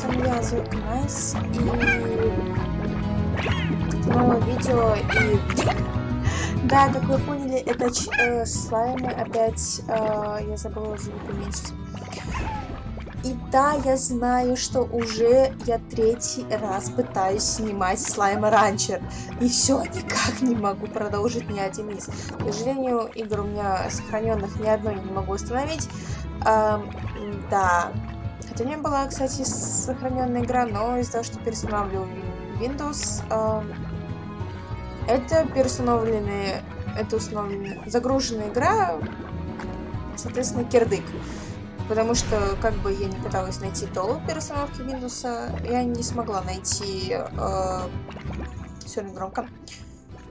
с вами я, Зойка Найс, и новое видео, и да, как вы поняли, это э, слаймы опять, э, я забыла звук уменьшить. И да, я знаю, что уже я третий раз пытаюсь снимать Slime Rancher. И все никак не могу продолжить ни один из. К сожалению, игр у меня сохраненных ни одной не могу установить. Эм, да. У меня была, кстати, сохраненная игра, но из-за того, что переустанавливал Windows, эм, это переустановленная, это установленная, загруженная игра, соответственно, кирдык потому что, как бы я не пыталась найти долу перестановки Windows, я не смогла найти... Э, Сегодня громко.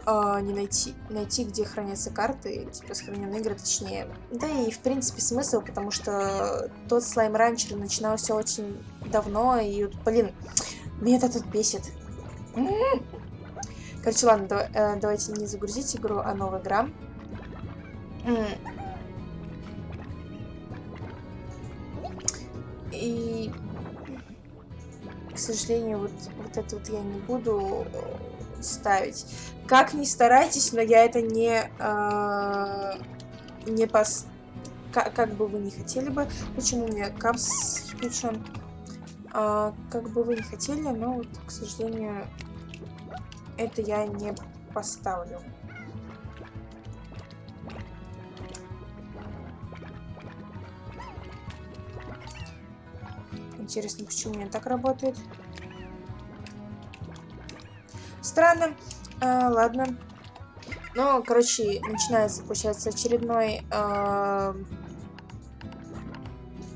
Э, не найти, найти, где хранятся карты, типа сохраненные игры, точнее. Да и, в принципе, смысл, потому что тот слайм ранчер начинался очень давно, и, блин, меня это тут бесит. Короче, ладно, давай, э, давайте не загрузить игру, а новая игра. И, к сожалению, вот, вот это вот я не буду ставить. Как ни старайтесь, но я это не, э, не пос... Как, как бы вы не хотели бы. Почему у меня капс включен? А, как бы вы не хотели, но вот, к сожалению, это я не поставлю. Интересно, почему у меня так работает. Странно. А, ладно. Ну, короче, начинается, получается, очередной э,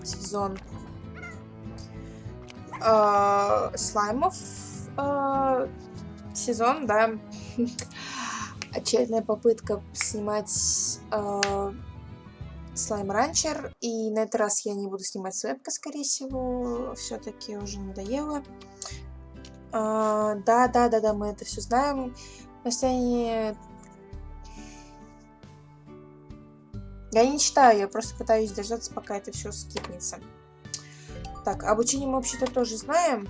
сезон э, слаймов. Э, сезон, да. Очередная попытка снимать э, Слайм Ранчер. И на этот раз я не буду снимать с вебка, скорее всего. Все-таки уже надоело. А, да, да, да, да, мы это все знаем. Настроение... Я не читаю, я просто пытаюсь дождаться, пока это все скипнется. Так, обучение мы вообще-то тоже знаем.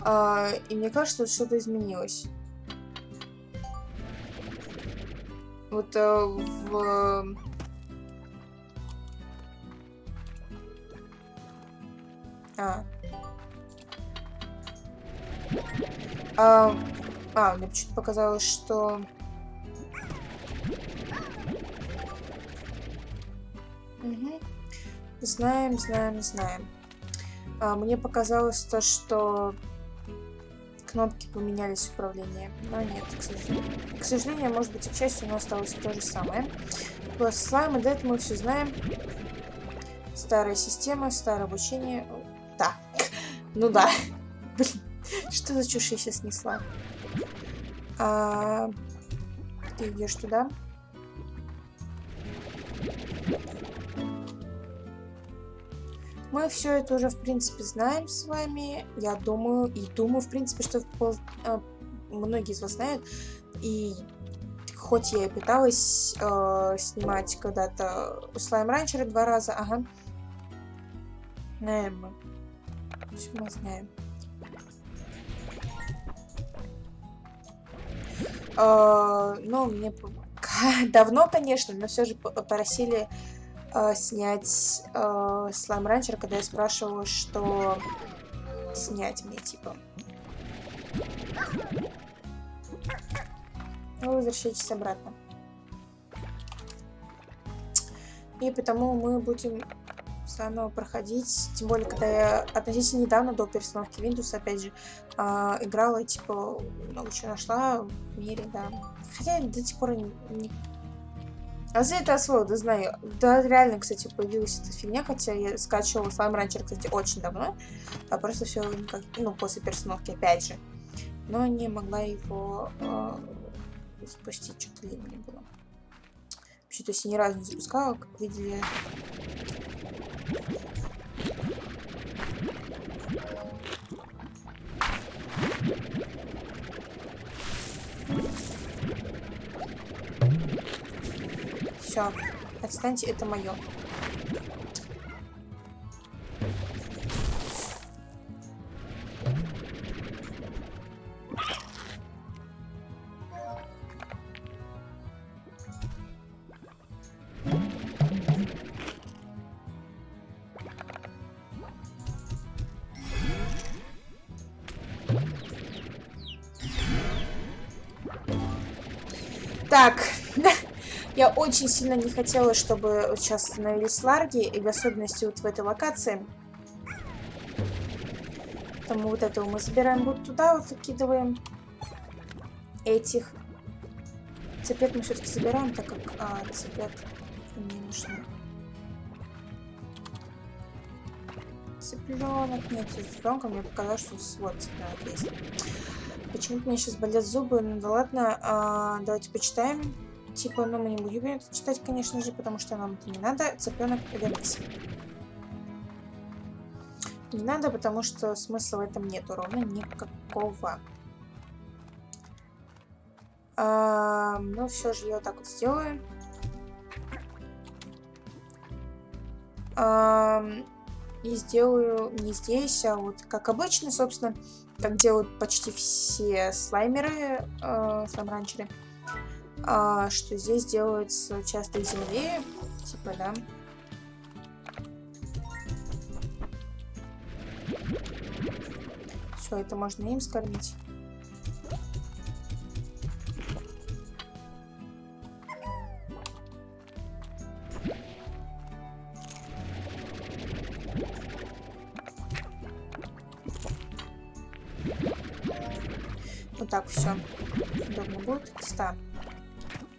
А, и мне кажется, что что-то изменилось. Вот э, в А. А, а мне почему-то показалось, что... Угу. Знаем, знаем, знаем. А, мне показалось то, что кнопки поменялись в управлении. Но нет, к сожалению. К сожалению, может быть, к счастью, нас осталось то же самое. Plus слаймы, да, это мы все знаем. Старая система, старое обучение. Да. Ну да. Что за чушь я сейчас несла? А, ты идешь туда. Мы все это уже, в принципе, знаем с вами. Я думаю, и думаю, в принципе, что э, многие из вас знают. И хоть я и пыталась э, снимать когда-то слайм ранчера два раза, ага. Наверное все мы знаем. Ну, мне давно, конечно, но все же попросили uh, снять Слайм Ранчер, когда я спрашивала, что снять мне, типа. Ну, возвращайтесь обратно. И потому мы будем заново проходить. Тем более, когда я относительно недавно до перестановки Windows, опять же, э, играла, типа, много чего нашла в мире, да. Хотя я до сих пор не... А за это освоил, да знаю. Да, реально, кстати, появилась эта фигня, хотя я скачивала Slime Rancher, кстати, очень давно. А просто все никак, ну, после перестановки, опять же. Но не могла его э, запустить, что-то лень мне было. Вообще-то, если ни разу не запускала, как видели, все, отстаньте, это мое. Так, я очень сильно не хотела, чтобы сейчас становились ларги, и в особенности вот в этой локации. Поэтому вот этого мы забираем вот туда, вот закидываем этих. Цепет мы все-таки забираем, так как а, цепет не нужны. Цыпленок. Нет, с цыпленком мне показалось, что вот цыпленок есть. Почему-то мне сейчас болят зубы. Ну да ладно, а, давайте почитаем. Типа, ну мы не будем это читать, конечно же, потому что нам это не надо. Цыпленок вернись. Не надо, потому что смысла в этом нету ровно никакого. А, ну, все же я вот так вот сделаю. А, и сделаю не здесь, а вот как обычно, собственно, как делают почти все слаймеры, э, слайм-ранчеры, э, что здесь делается часто из земли, типа, да. Все, это можно им скормить.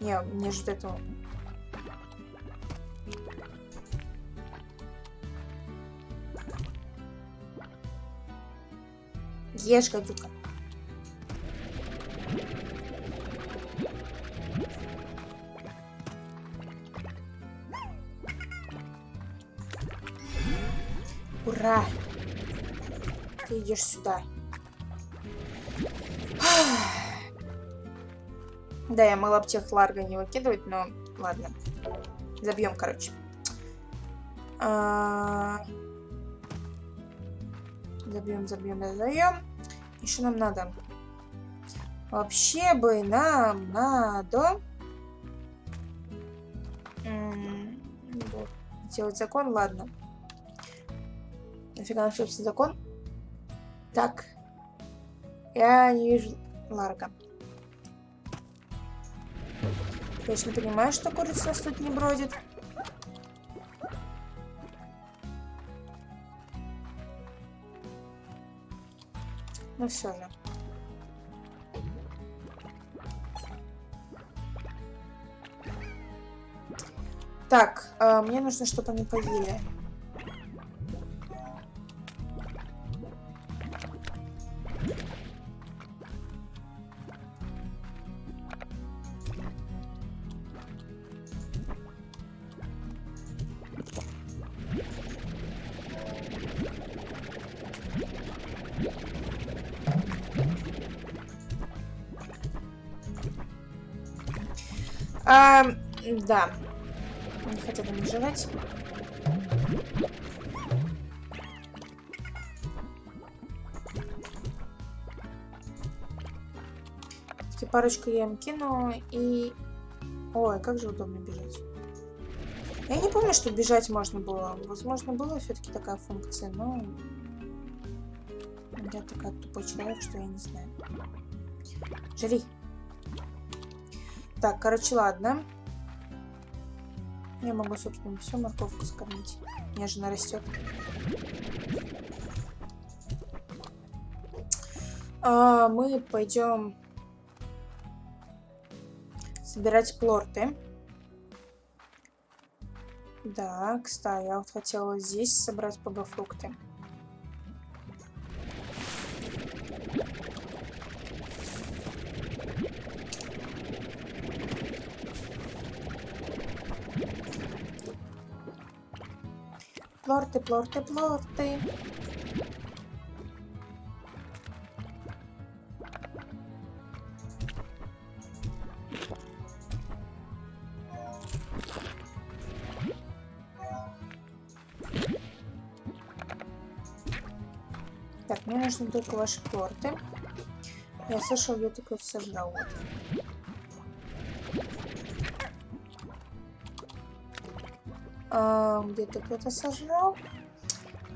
Не, мне же этого... Ешь, гадюка. Ура! Ты идешь сюда. Да, я могла бы тех ларга не выкидывать, но ладно. Забьем, короче. А... Забьем, забьем, забьем. Еще нам надо. Вообще бы нам надо делать закон, ладно. Нафига нам, собственно, закон? Так. Я не вижу Ларга. Точно понимаю, что курица нас тут не бродит. Ну все же. Так, э, мне нужно, чтобы они поели. Да. Не хотела не жрать. парочку я им кину и... Ой, как же удобно бежать. Я не помню, что бежать можно было. Возможно, была все-таки такая функция, но... Я такая тупой человек, что я не знаю. Жри. Так, короче, ладно. Я могу, собственно, всю морковку скормить. Нежно растет. А, мы пойдем собирать плорты. Да, кстати, я вот хотела здесь собрать пб-фрукты. Плорты, плорты, плорты. Так, мне нужны только ваши плорты. Я слышал, я только сожрал. Вот. А, Где-то кто-то сожрал.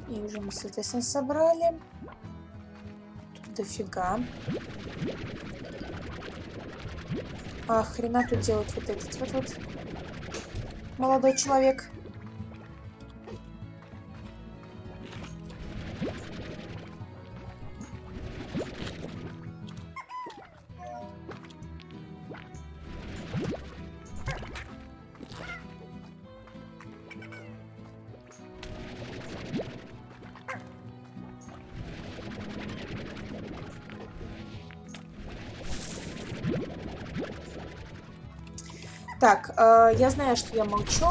И уже мы, соответственно, собрали. Тут дофига. А хрена тут делать вот этот вот вот молодой человек? Так, э, я знаю, что я молчу,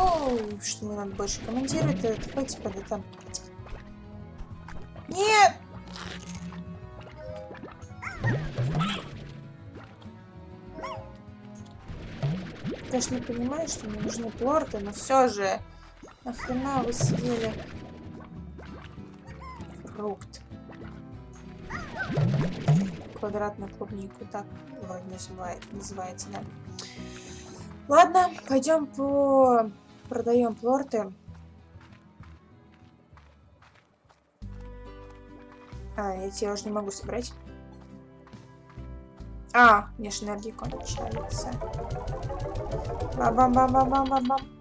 что мне надо больше комментировать. Это давайте под это. Нет! Конечно, понимаю, что мне нужны плорты, но все же. Нахрена вы съели фрукт? Квадратную клубнику, так вроде называется, да. Ладно, пойдем по... Продаем плорты. А, эти я уже не могу собрать. А, мне же энергии кончается. Бам-бам-бам-бам-бам-бам.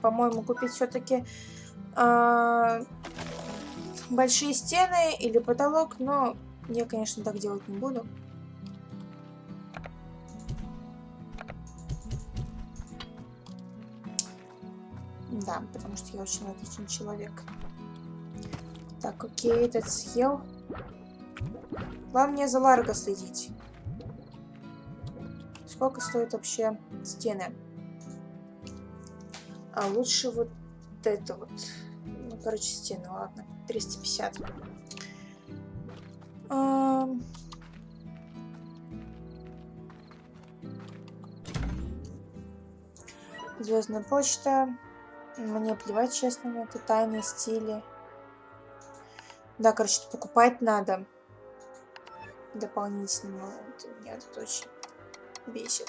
По-моему, купить все-таки а, большие стены или потолок, но я, конечно, так делать не буду. Да, потому что я очень отличный человек. Так, окей, этот съел. Главное за Ларго следить. Сколько стоят вообще стены? А лучше вот это вот. Ну, короче, стены, ладно. 350. А... Звездная почта. Мне плевать, честно, на это тайные стили. Да, короче, покупать надо. Дополнительно. Вот, меня тут очень бесит.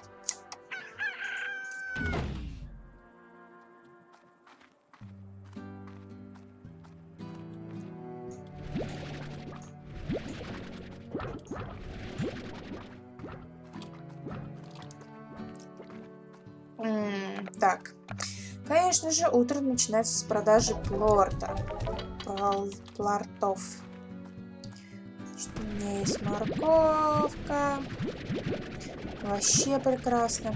Конечно же, утро начинается с продажи плорта. Плал, плартов. Что у меня есть морковка. Вообще прекрасно.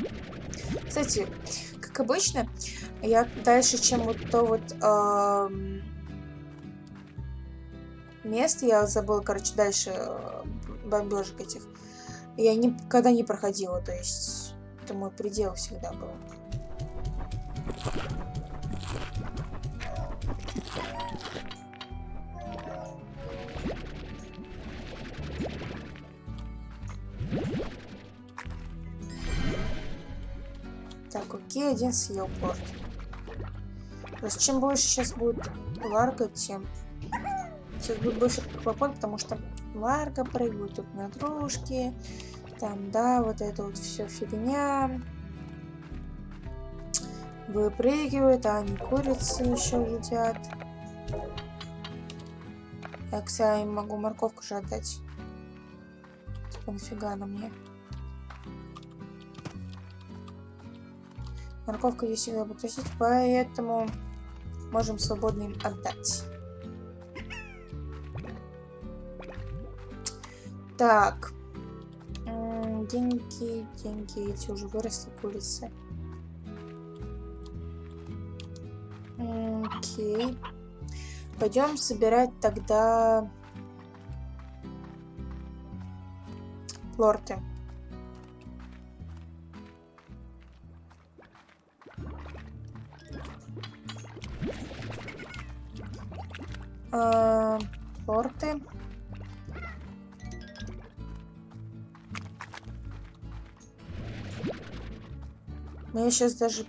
Кстати, как обычно, я дальше, чем вот то вот э, место, я забыла, короче, дальше э, бомбежек этих, я никогда не проходила, то есть это мой предел всегда был. Так, окей, один съел порт. То есть чем больше сейчас будет Ларга, тем сейчас будет больше хлопот, потому что Ларга прыгают тут на дружки. Там, да, вот это вот все фигня выпрыгивают, а они курицы еще едят. Я, кстати, могу морковку же отдать. Типа, нафига она мне? Морковка ее всегда буду просить, поэтому можем свободно им отдать. Так. Деньги, деньги, эти уже выросли курицы. Окей. Пойдем собирать тогда лорты. А, лорты. Мне сейчас даже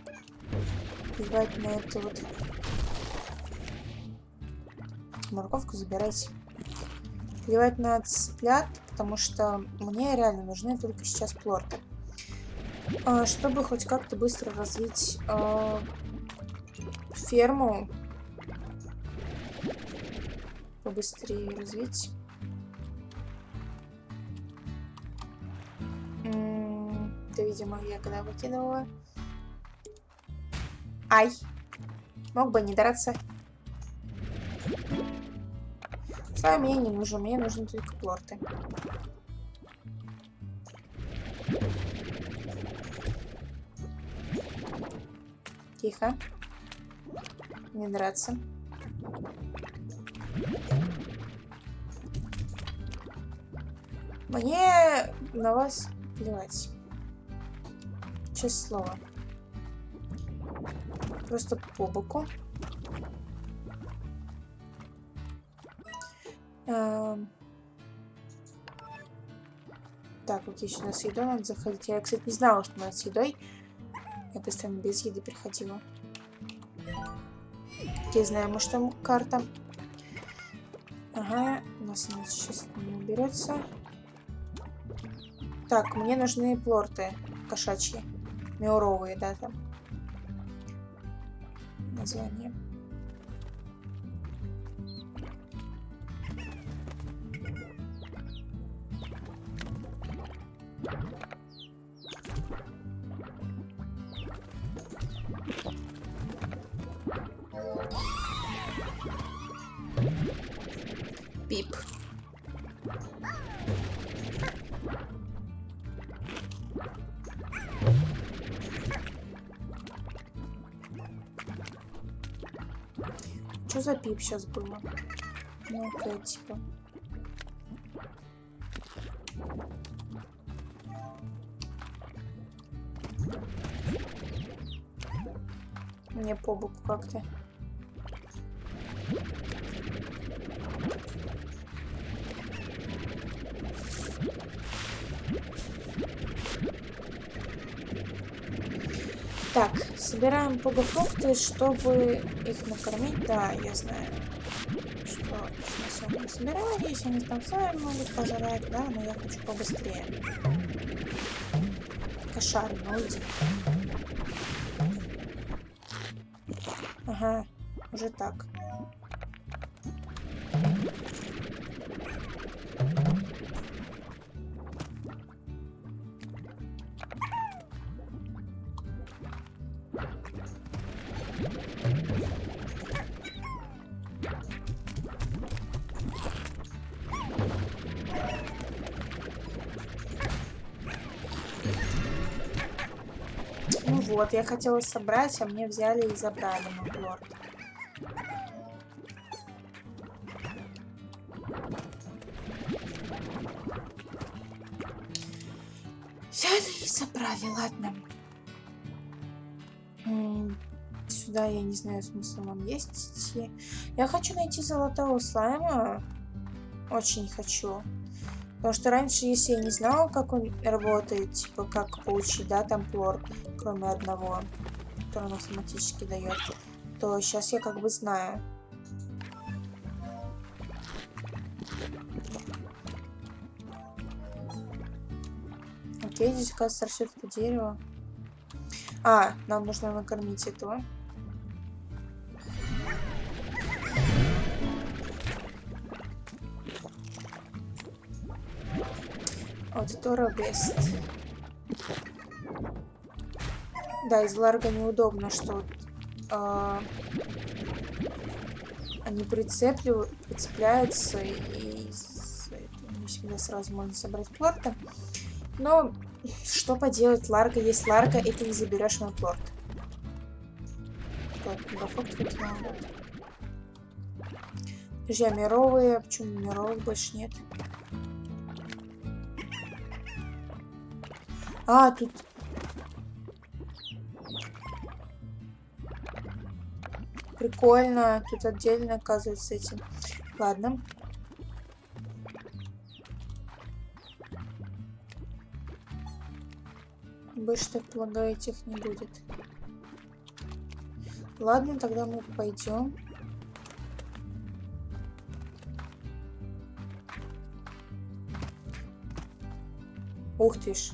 плевать на это вот морковку забирайте. Плевать на цыплят, потому что мне реально нужны только сейчас плорты. А, чтобы хоть как-то быстро развить а, ферму, побыстрее развить. Это, видимо, я когда выкидывала. Ай! Мог бы не драться. Слайм мне не нужен, мне нужны только плорты. Тихо. Не драться. Мне на вас плевать. Честное слово. Просто по боку. Эм... Так, окей, сюда с едой надо заходить. Я, кстати, не знала, что надо с едой. Я постоянно без еды приходила. Я знаю, может там карта. Ага, у нас она сейчас не уберется. Так, мне нужны плорты кошачьи. Меуровые, да, там. Название. За пип сейчас было? Ну, опять, типа. Мне по боку как-то. Собираем пугафрукты, чтобы их накормить. Да, я знаю, что они собирались, они там сами могут пожрать, да, но я хочу побыстрее. Кошар, ну. Ага, уже так. Ну вот, я хотела собрать, а мне взяли и забрали Маглорд. Я не знаю, смысла вам есть идти. Я хочу найти золотого слайма. Очень хочу. Потому что раньше, если я не знала, как он работает, типа, как получить, да, там плор, кроме одного, который он автоматически дает, то сейчас я как бы знаю. Окей, здесь, оказывается, растет это дерево. А, нам нужно накормить этого. Аудитора Бест. Да, из Ларга неудобно, что э, они прицепляются и, не всегда сразу можно собрать плорта. Но что поделать, Ларга есть Ларга, и ты не заберешь мой плорт. Выкинул. Подожди, а мировые? Почему мировых больше нет? А, тут... Прикольно. Тут отдельно, оказывается, этим. Ладно. Больше, так полагаю, этих не будет. Ладно, тогда мы пойдем. Ух ты ж.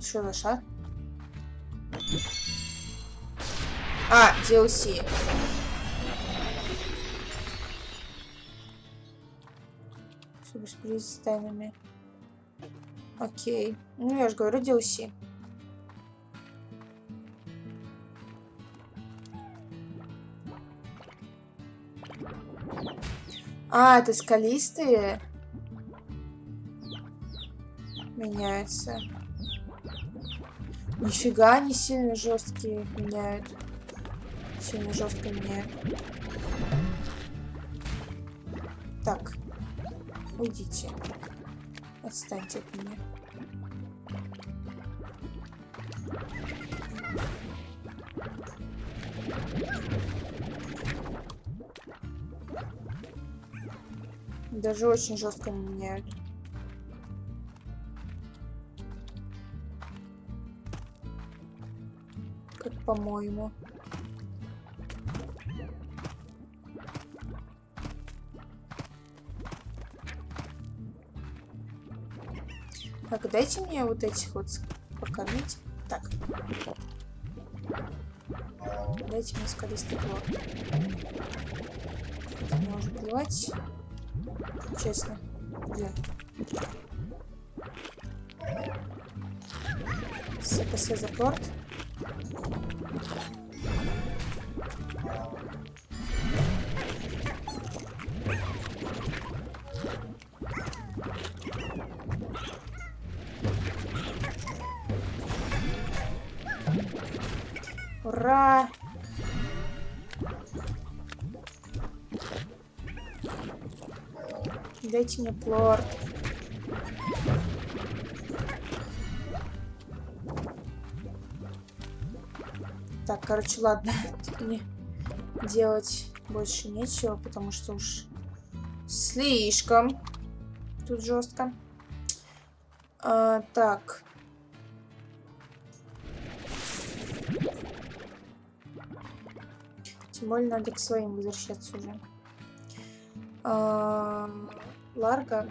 Что за шар? А, DLC. Сюрприз с тайнами. Окей. Ну, я же говорю, DLC. А, это скалистые? Меняются. Нифига не сильно жесткие меняют. Сильно жестко меняют. Так. Уйдите. Отстаньте от меня. Даже очень жестко меняют. По-моему. Так, дайте мне вот этих вот покормить. Так. Дайте мне скалистый плод. Мне уже плевать. Честно. Где? СПС за порт. Ура! Дайте мне плорт. Короче, ладно. Мне делать больше нечего, потому что уж слишком тут жестко. А, так. Тем более надо к своим возвращаться уже. А, Ларго.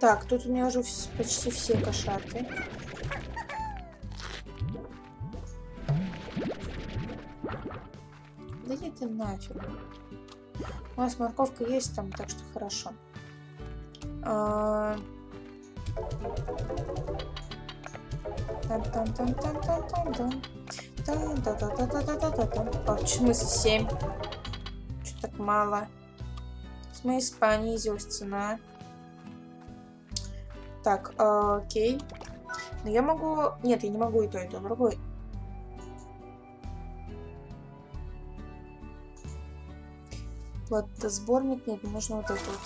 Так, тут у меня уже почти все кошаты. Да иди ты нафиг. У нас морковка есть там, так что хорошо. Там, там, там, там, там, там, там. Там, да, да, да, да, да, да, да, да. А, в смысле 7? Что так мало? С моей понизилась цена. Так, э, окей. Но я могу... Нет, я не могу и то, и то. Другой. Вот, сборник нет, нужно вот это вот.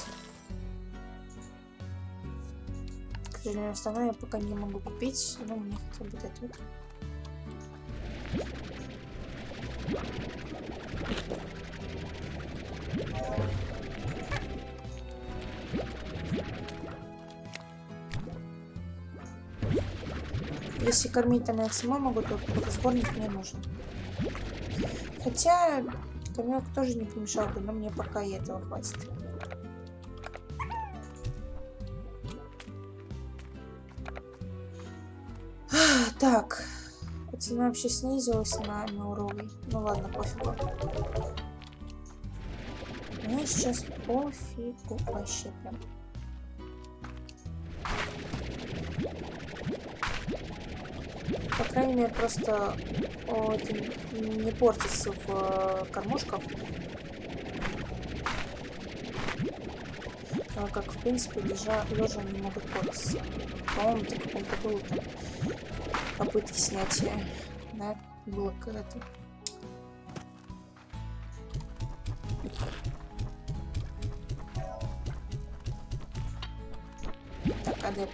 К сожалению, остальное я пока не могу купить, но мне хотя бы вот это вот. Если кормить там я самой могу, то сборник мне нужен. Хотя камелок тоже не помешал бы, но мне пока и этого хватит. Так, цена вообще снизилась на мауровый. Ну ладно, пофигу. Мне сейчас пофигу вообще прям. По крайней мере, просто о, не портится в э, кормушках. А как, в принципе, лежа, лежа не могут портиться. По-моему, это каком-то было там попытки снятия. Да, было когда-то. Так, а где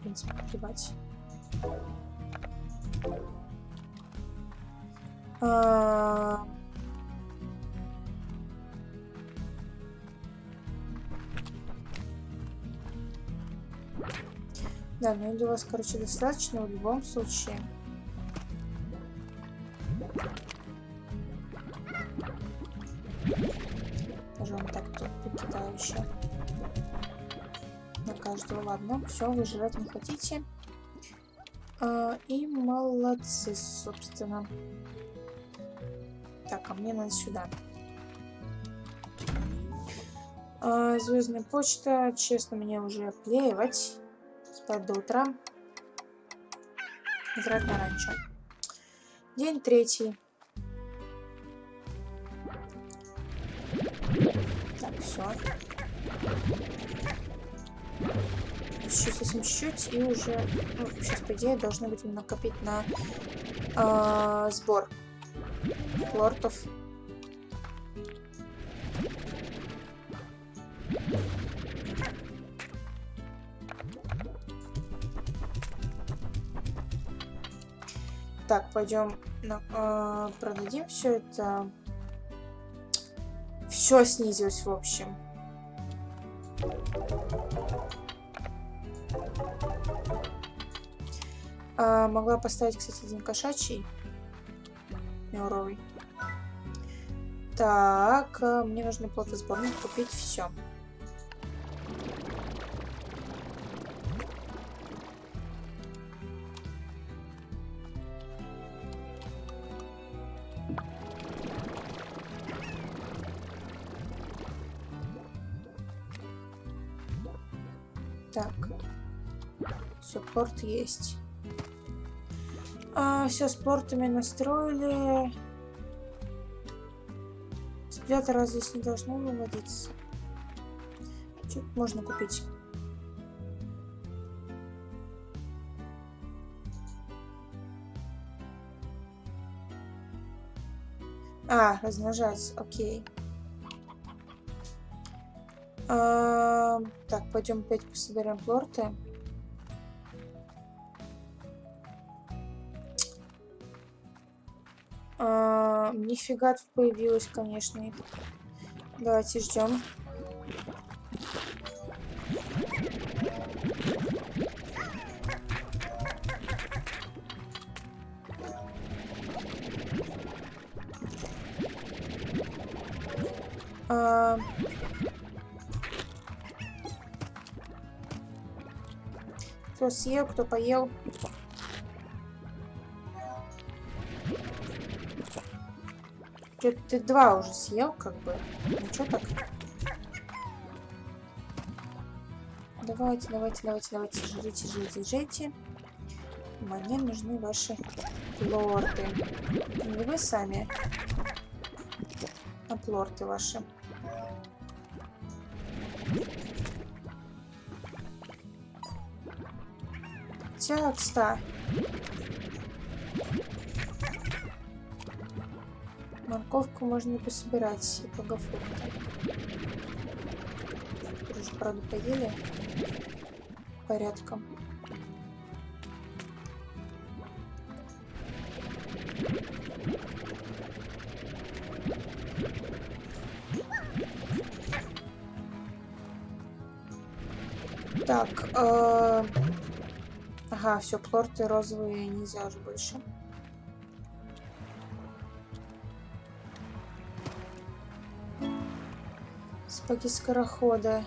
плорты? принципе, плевать. А... Да, ну для вас, короче, достаточно в любом случае. Ладно, все, вы жрать не хотите. А, и молодцы, собственно. Так, а мне надо сюда. А, Звездная почта. Честно, мне уже плевать. Спать до утра. Играть на ранчо. День третий. Так, все. Еще совсем чуть-чуть, и уже... Ну, сейчас, по идее, должны быть накопить на э, сбор лортов. Так, пойдем э, продадим все это. Все снизилось, в общем. А, могла поставить, кстати, один кошачий. Мелровый. Так, э, мне нужно платосборник купить все. Так. Суппорт есть. А, все, спортами настроили. Сплета здесь не должно выводиться. Что можно купить? А, размножаться, окей. А, так, пойдем опять пособираем плорты. Нифига тут появилось, конечно. Давайте ждем. А... Кто съел, кто поел. Что ты два уже съел, как бы. Ничего так. Давайте, давайте, давайте, давайте, жрите, жрите, жрите. Мне нужны ваши лорды. Не вы сами, а плорты ваши. Текста. Морковку можно пособирать и богофрукты. Уже, правда, поели порядком. Так, э... ага, все, плорты розовые нельзя уже больше. Сапоги скорохода.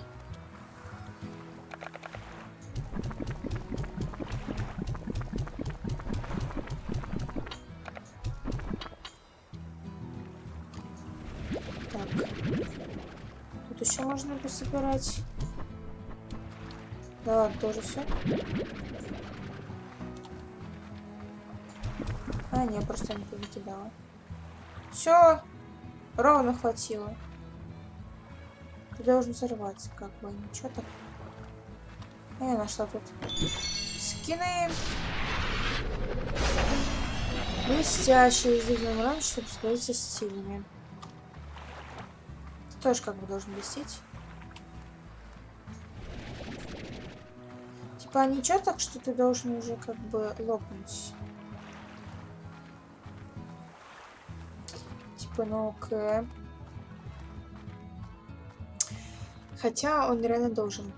Так. Тут еще можно пособирать. Да ладно, тоже все. А, не, просто не повыкидала. Все, ровно хватило. Должен взорваться, как бы, ничего так. А я нашла тут скины. Блестящие сделаем раньше, чтобы справиться с сильными. Ты тоже как бы должен блестеть. Типа ничего так, что ты должен уже как бы лопнуть. Типа, ну окей. Хотя он реально должен.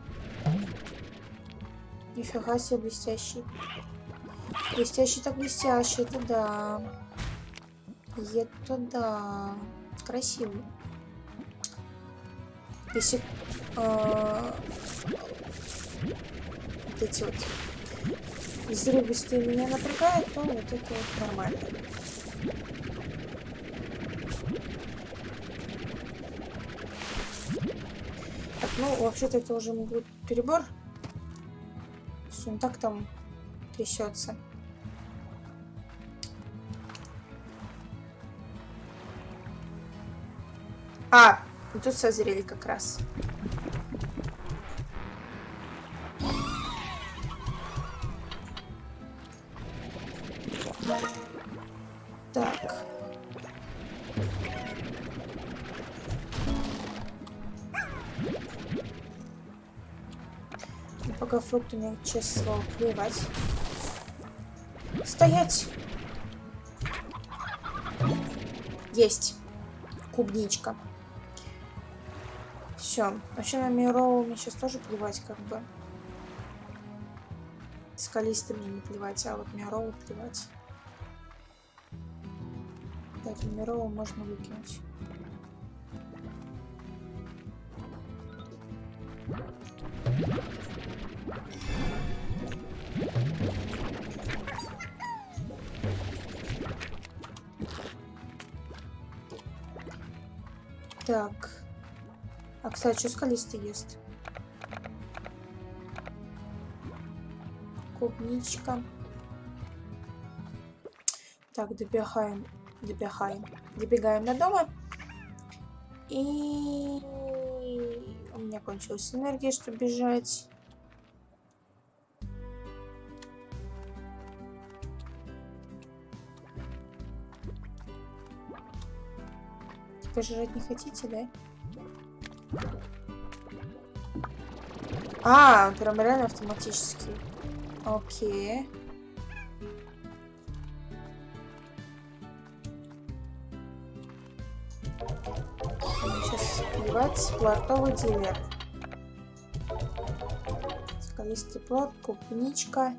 Нифига себе блестящий. Блестящий так блестящий, это да. Это да. Красиво. Если э, вот эти вот взрывистые меня напрягают, то вот это вот нормально. Ну, вообще-то это уже будет перебор. Он так там трясется. А, тут созрели как раз. Ну, пока фрукты мне, честно слово, плевать. Стоять! Есть. Клубничка. Все. Вообще на Мироу мне сейчас тоже плевать, как бы. Скалисты мне не плевать, а вот Мироу плевать. Так, Мироу можно выкинуть. Так. А, кстати, что скалистый ест? Клубничка. Так, добегаем. Добегаем. Добегаем до дома. И у меня кончилась энергия, чтобы бежать. Пожрать не хотите, да? А, прям реально автоматически. Окей. Сейчас плевать. Плортовый дилер. Скалистый плод, клубничка.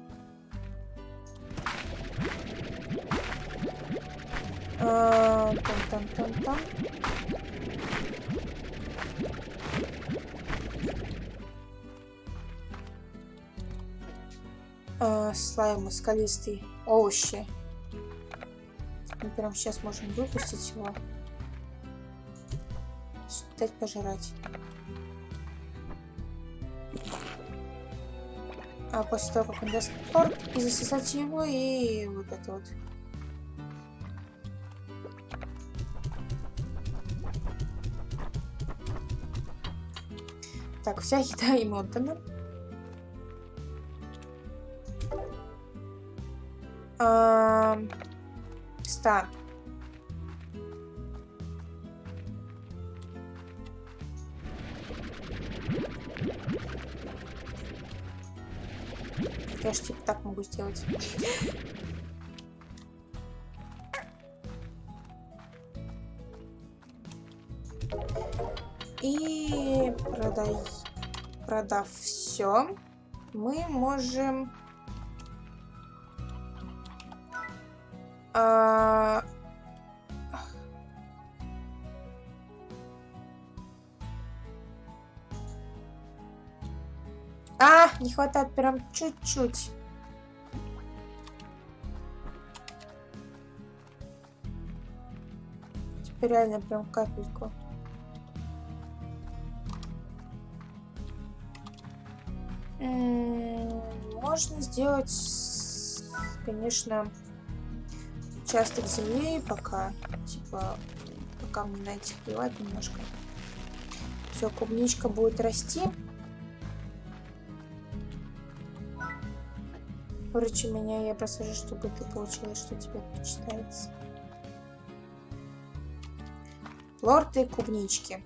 Там-там-там-там. Э, слаймы скалистый овощи. Мы прямо сейчас можем выпустить его. Дать пожрать. А после того, как он даст торт, и засосать его, и вот это вот. Так, вся еда ему отдана. Стар. Я же типа так могу сделать. И продай, продав все, мы можем хватает прям чуть-чуть. Теперь реально прям капельку. можно сделать, конечно, участок земли пока, типа, пока мне на этих плевать немножко. Все, клубничка будет расти. Короче, меня я просажу, чтобы ты получилось, что тебе почитается. Плорты и клубнички.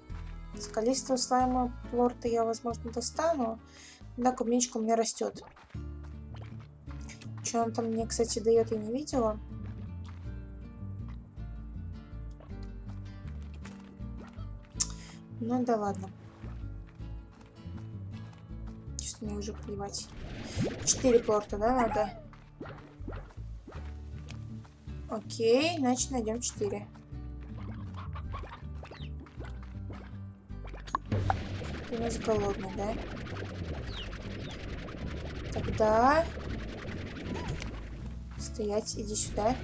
Скалистого слайма плорта я, возможно, достану. Да, клубничка у меня растет. Что он там мне, кстати, дает, я не видела. Ну да ладно. Честно, мне уже плевать. Четыре порта, да, надо? Окей, значит найдем 4. Ты у нас голодный, да? Тогда... Стоять, иди сюда.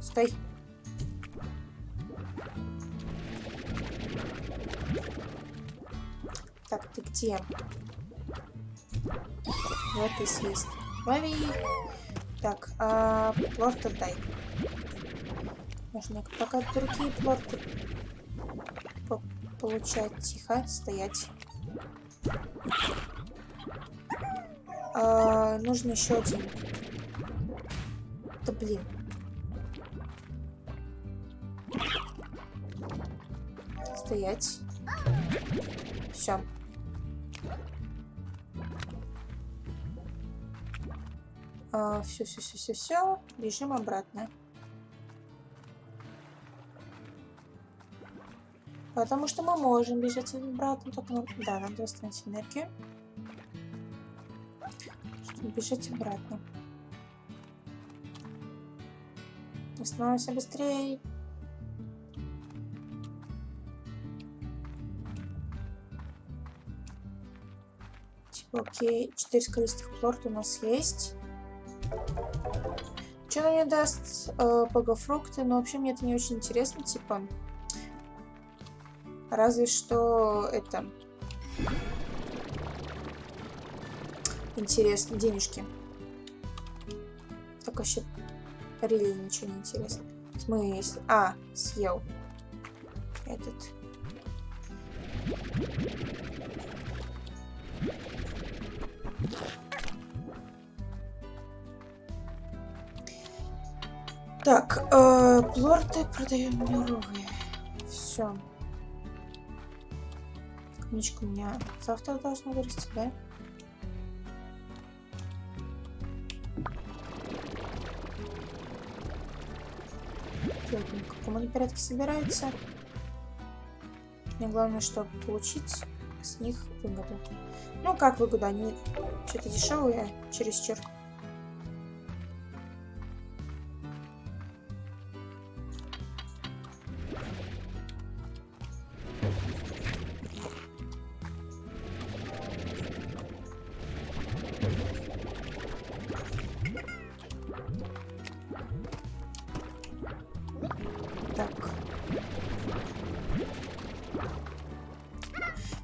Стой. Где? Вот и съесть. Лови. Так, а плорт отдай. Нужно пока другие плорты по получать. Тихо, стоять. А, нужно еще один. Да блин. Стоять. Все. Все, все, все, все, все. Бежим обратно. Потому что мы можем бежать обратно, только нам... Да, надо восстановить энергию. Чтобы бежать обратно. Восстанавливайся быстрее. Типа, окей, 4 скалистых плорт у нас есть. Что она мне даст? Э, богофрукты. Но вообще мне это не очень интересно. Типа, Разве что это... Интересно, денежки. Так вообще рели ничего не интересно. В? А, съел. Этот. Плорты продаем мировые. Все. Клубничка у меня завтра должна вырасти, да? в каком они порядке собираются. Мне главное, чтобы получить с них выгоду. Ну, как выгоду? Они что-то дешевые, чересчур.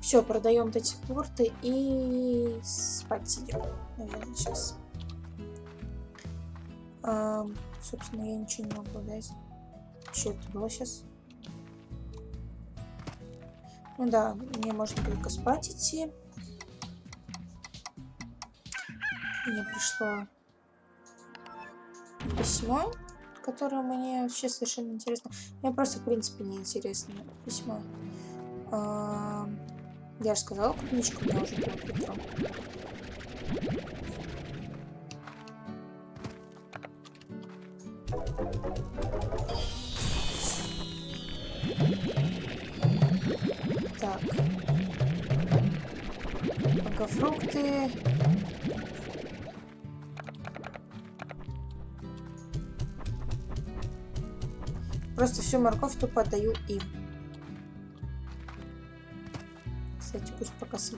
Все, продаем эти порты и спать идем. Наверное, сейчас. А, собственно, я ничего не могу дать. Что это было сейчас? Ну да, мне можно только спать идти. Мне пришло письмо, которое мне вообще совершенно интересно. Мне просто, в принципе, не интересно письмо. А я же сказала, клубничка у меня уже была утром. Так. Пока фрукты. Просто всю морковь тупо отдаю им.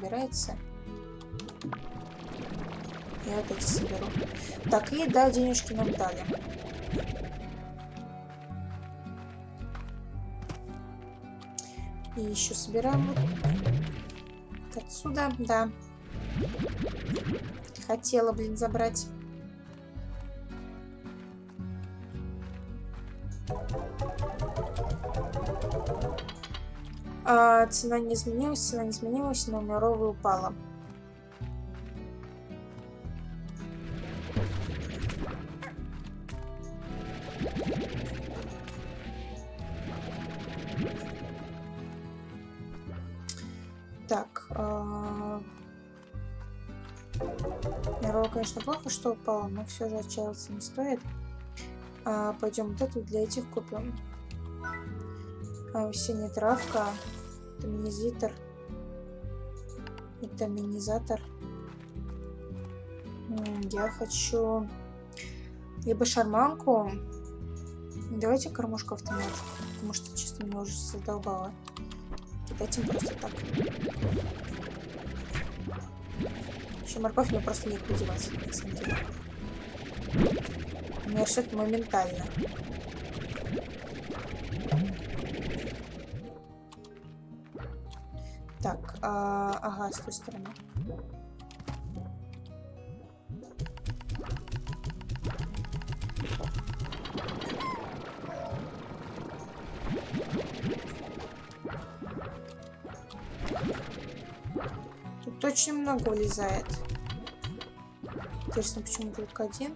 собирается. Я вот эти соберу. Так, и да, денежки нам дали. И еще собираем вот отсюда, да. Хотела, блин, забрать. А, цена не изменилась, цена не изменилась, но мировая упала. Так. А... Мировая, конечно, плохо, что упала, но все же отчаиваться не стоит. А, пойдем вот эту для этих купим. А, синяя травка. Витаминизатор. Витаминизатор. Я хочу либо шарманку. Давайте кормушку автомат. Потому что, честно, меня уже задолбало. Кидать просто так. Еще морковь мне просто не девать, на самом деле. У моментально. А, ага, с той стороны. Тут очень много влезает. Интересно, почему только один?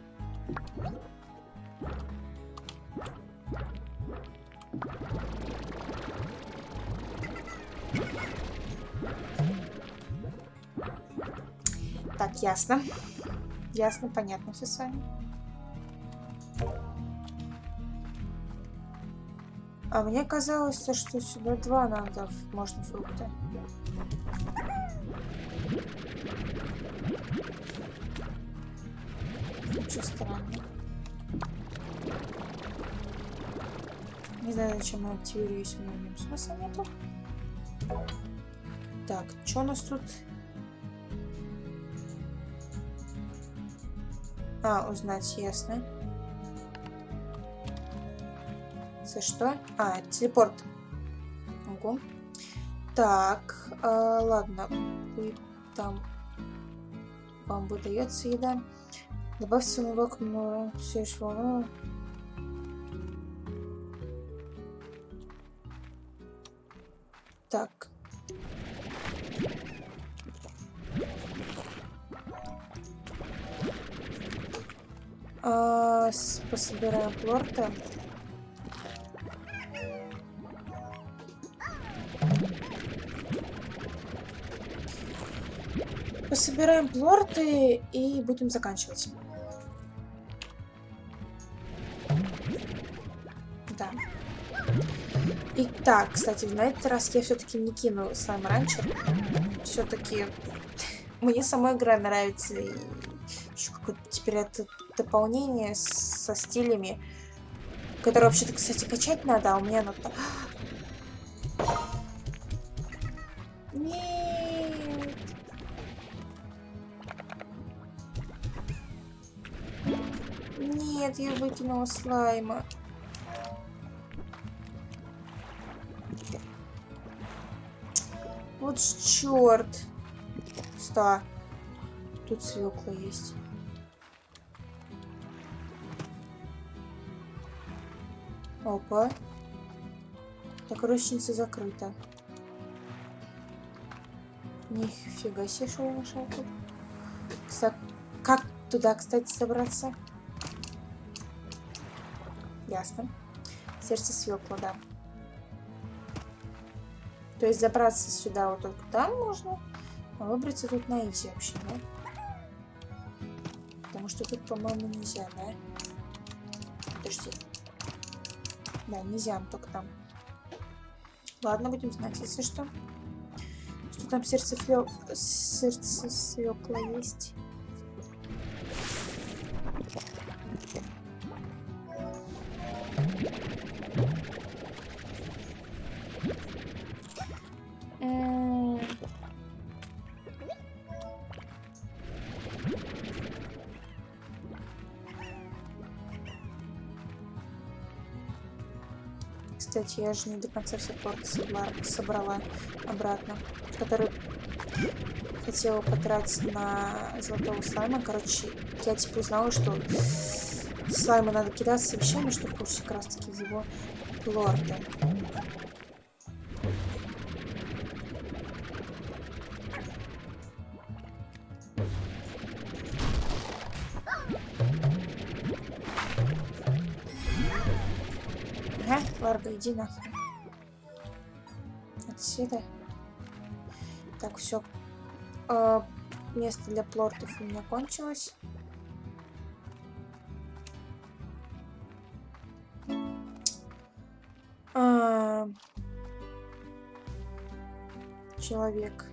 Ясно. Ясно, понятно все с вами. А мне казалось, что сюда два надо, можно фрукты. Ничего странного. Не знаю, зачем я активируюсь, у меня смысла нету. Так, что у нас тут? А, узнать, ясно. За что? А, телепорт. Ого. Так, э, ладно. Вы там... Вам выдается еда. Добавьте самого окно. Все еще. Пособираем плорты. Пособираем плорты и будем заканчивать. Да. И так, кстати, на этот раз я все-таки не кину слайм раньше. Все-таки мне сама игра нравится. И еще какое-то теперь это дополнение со стилями, которое вообще-то, кстати, качать надо, а у меня оно... Нет. Нет, я выкинула слайма. Вот черт. Ста. Тут свекла есть. Опа. Так, рощица закрыта. Нифига себе, что я нашел тут. Кстати, как туда, кстати, собраться? Ясно. Сердце свекла, да. То есть забраться сюда вот только там можно, а выбраться тут на изи вообще, да? Потому что тут, по-моему, нельзя, да? Подожди. Да, нельзя, только там. Ладно, будем знать, если что. Что там сердце, флё... сердце свекла есть. Кстати, я же не до конца все торты собрала обратно, который хотела потратить на золотого слайма. Короче, я типа узнала, что слаймы надо кидаться вещами, чтобы получить как раз таки его лорды. иди нахрен. Отсюда. Так, все. Э, а, место для плортов у меня кончилось. Э, человек.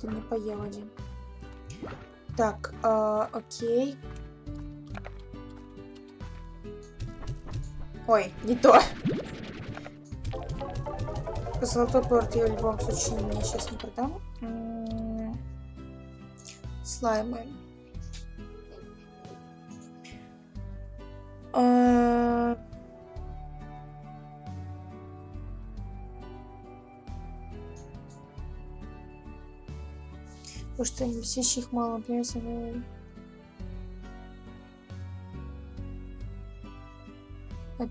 Ты не поел один. Так, э, окей. Ой, не то. Золотой порт я в любом случае мне сейчас не продам. М -м слаймы. Что висящих мало, например,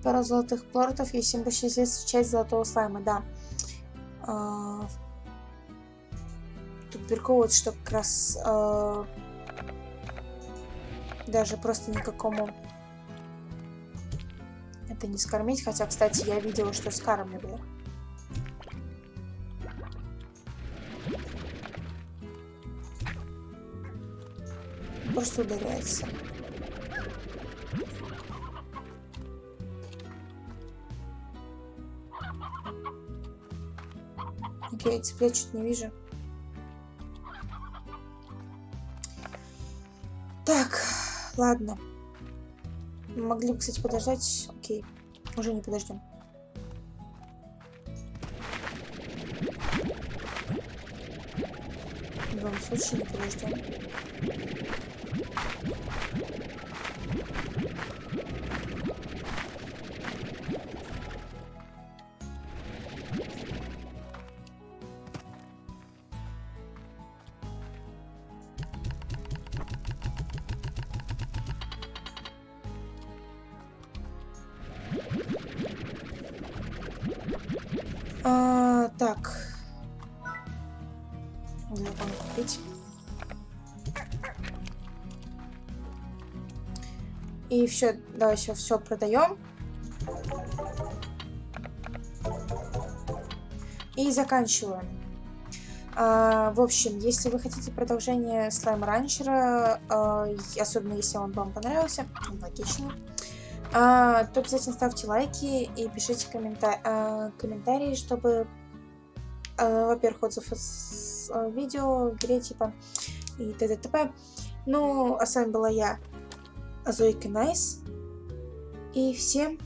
пара золотых портов, если им посчастливится часть золотого слайма, да. А, тут прикол что как раз а, даже просто никакому это не скормить, хотя, кстати, я видела, что скармливали. Просто ударяется. Окей, цыплят чуть не вижу. Так, ладно. Могли бы, кстати, подождать. Окей, уже не подождем. В любом случае не подождем. А, так. Где купить? И все, давай все, все продаем. И заканчиваем. А, в общем, если вы хотите продолжение слайм ранчера, а, особенно если он вам понравился, логично, а, то обязательно ставьте лайки и пишите коммента а, комментарии, чтобы, а, во-первых, отзыв с видео, игре, типа, и т.д. т.п. Ну, а с вами была я, Зойка Найс, и всем